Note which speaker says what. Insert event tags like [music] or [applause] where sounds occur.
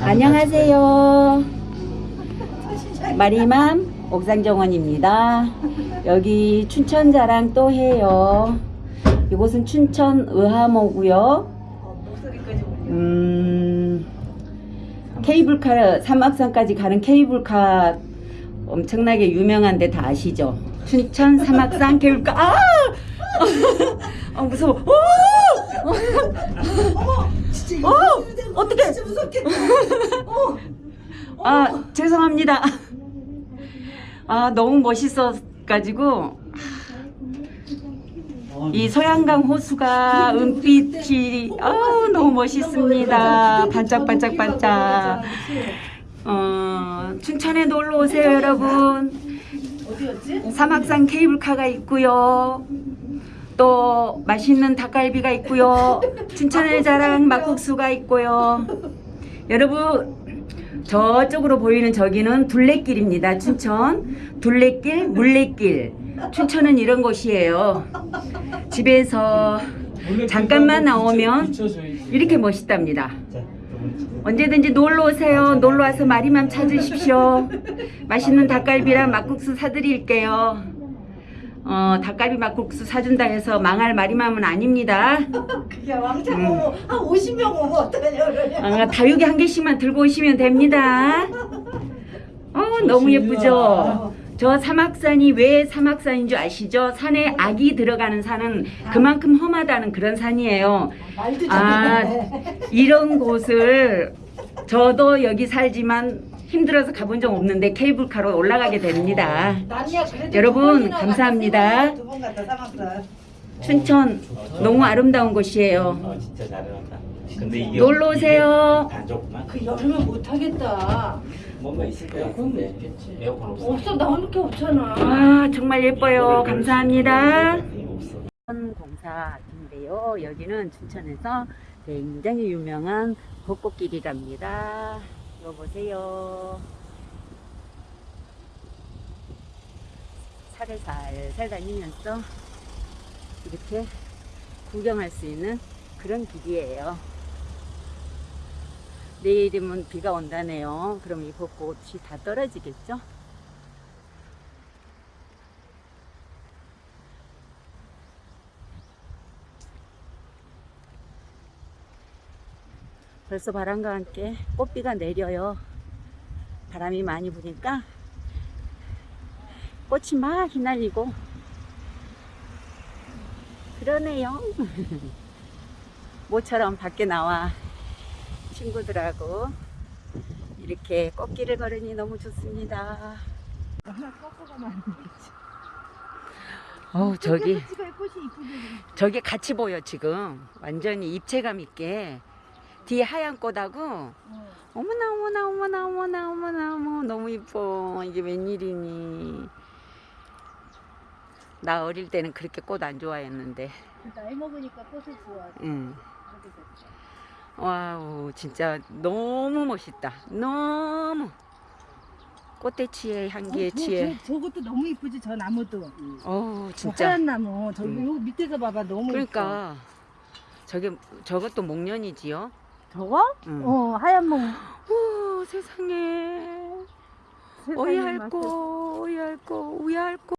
Speaker 1: 안녕하세요. 마리맘 옥상정원입니다. 여기 춘천 자랑 또 해요. 이곳은 춘천 의하모고요. 음, 케이블카 삼악산까지 가는 케이블카 엄청나게 유명한 데 다 아시죠? 춘천 삼악산 케이블카 아! 아 [laughs] 무서워. 오!
Speaker 2: 진짜
Speaker 1: 어! 어떡해.
Speaker 2: 진짜 무섭겠다. 어.
Speaker 1: 아 죄송합니다. 아 너무 멋있어가지고 이 소양강 호수가 은빛이 아 너무 멋있습니다. 반짝반짝 반짝. 어 춘천에 놀러 오세요 여러분.
Speaker 2: 어디였지?
Speaker 1: 사막산 케이블카가 있고요. 또 맛있는 닭갈비가 있고요. 춘천의 자랑 막국수가 있고요. 여러분 저쪽으로 보이는 저기는 둘레길입니다. 춘천 둘레길, 물레길. 춘천은 이런 곳이에요. 집에서 잠깐만 나오면 이렇게 멋있답니다. 언제든지 놀러 오세요. 놀러 와서 마리맘 찾으십시오. 맛있는 닭갈비랑 막국수 사드릴게요. 어, 닭갈비 막국수 사준다 해서 망할 마리맘은 아닙니다. [laughs]
Speaker 2: 그게 왕창 오면 한 50명 오면 어떡하냐 그러냐.
Speaker 1: 아, 다육이 한 개씩만 들고 오시면 됩니다. [laughs] 어, 너무 예쁘죠? 저 사막산이 왜 사막산인 줄 아시죠? 산에 악이 들어가는 산은 그만큼 험하다는 그런 산이에요.
Speaker 2: 말도
Speaker 1: 아. 이런 곳을 저도 여기 살지만 힘들어서 가본 적 없는데 케이블카로 올라가게 됩니다.
Speaker 2: 난이야 그래도
Speaker 1: 여러분, 감사합니다. 춘천 너무 아름다운 곳이에요.
Speaker 3: 어
Speaker 1: 놀러 오세요.
Speaker 2: 그 여름에 못 하겠다.
Speaker 3: 뭔가 있을 같은데.
Speaker 2: 있겠지.
Speaker 3: 에어컨 없어.
Speaker 2: 없어 게 없잖아.
Speaker 1: 아, 정말 예뻐요. 감사합니다.
Speaker 3: 없어.
Speaker 1: 공사인데요. 여기는 춘천에서 굉장히 유명한 벚꽃길이랍니다. 이거 보세요. 살을 살살 다니면서 이렇게 구경할 수 있는 그런 길이에요. 내일이면 비가 온다네요. 그럼 이 벚꽃이 다 떨어지겠죠? 벌써 바람과 함께 꽃비가 내려요. 바람이 많이 부니까 꽃이 막 휘날리고 그러네요. [laughs] 모처럼 밖에 나와 친구들하고 이렇게 꽃길을 걸으니 너무 좋습니다. 어우 저기. 저게 같이 보여 지금 완전히 입체감 있게 뒤에 하얀 꽃하고 어머나 어머나 어머나 어머나 어머나 어머 너무 이뻐 이게 웬일이니 나 어릴 때는 그렇게 꽃 안 좋아했는데
Speaker 2: 나이 먹으니까 꽃을 좋아해.
Speaker 1: 응. 와우 진짜 너무 멋있다 너무 꽃대치의 향기에 취해
Speaker 2: 저, 저것도 너무 이쁘지 저 나무도. 저
Speaker 1: 진짜
Speaker 2: 하얀 나무. 저기
Speaker 1: 음.
Speaker 2: 요 밑에서 봐봐 너무
Speaker 1: 그러니까 저게 저것도 목련이지요
Speaker 2: 이뻐. 저거?
Speaker 1: 응.
Speaker 2: 어 하얀 목.
Speaker 1: 오 세상에
Speaker 2: 세상에
Speaker 1: 오이할꼬 오이할꼬 우이할꼬